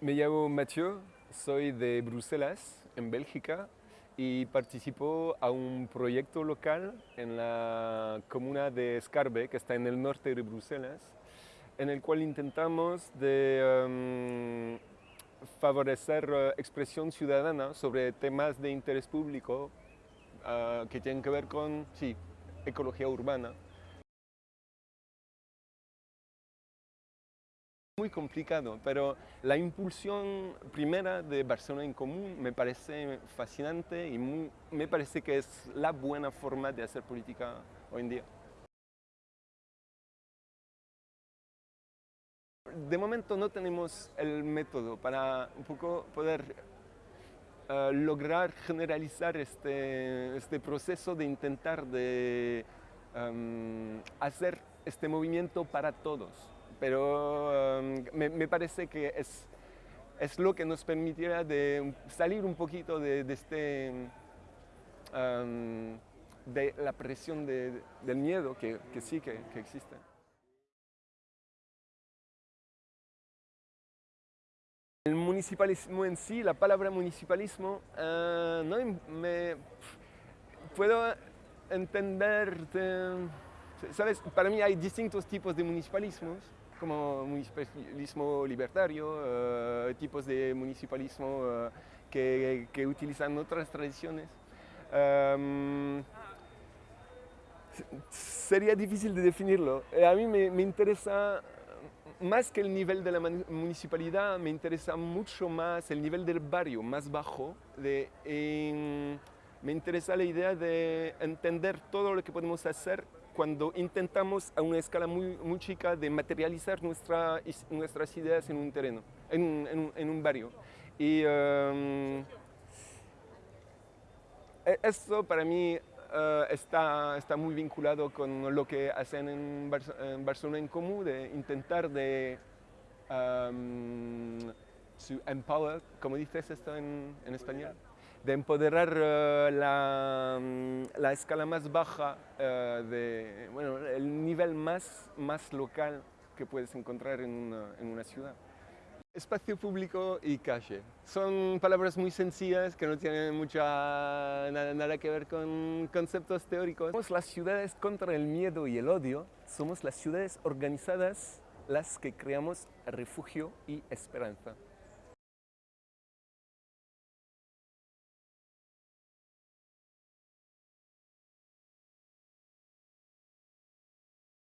Me llamo Mathieu, soy de Bruselas, en Bélgica, y participo a un proyecto local en la comuna de Scarbe, que está en el norte de Bruselas, en el cual intentamos em, favorecer uh, expresión ciudadana sobre temas de interés público uh, que tienen que ver con sí, ecología urbana. Muy complicado, pero la impulsión primera de Barcelona en Común me parece fascinante y me parece que es la buena forma de hacer política hoy en día. De momento no tenemos el método para un poco poder eh, lograr generalizar este, este, proceso de intentar de em, hacer este movimiento para todos pero um, me, parece que es, es lo que nos permitirá de salir un poquito de, este, um, de la presión del miedo que, sí que, existe. El municipalismo en sí, la palabra municipalismo, uh, no me puedo entender, sabes, para mí hay distintos tipos de municipalismos como municipalismo libertario, eh, tipos de municipalismo eh, que, que, utilizan otras tradiciones. Em, sería difícil de definirlo. Eh, a mí me, me, interesa, más que el nivel de la municipalidad, me interesa mucho más el nivel del barrio, más bajo. De, me interesa la idea de entender todo lo que podemos hacer cuando intentamos a una escala muy, muy chica de materializar nuestra, nuestras ideas en un terreno, en, en, un barrio. Y um, e, esto para mí uh, está, está muy vinculado con lo que hacen en, Barcelona en Común, de intentar de um, empower, ¿cómo dices esto en, en español? De empoderar eh, la, mm, la, escala más baja, eh, de, bueno, el nivel más, más local que puedes encontrar en una, en una ciudad. Espacio público y calle. Son palabras muy sencillas que no tienen mucha, nada, nada, que ver con conceptos teóricos. Somos las ciudades contra el miedo y el odio. Somos las ciudades organizadas las que creamos refugio y esperanza.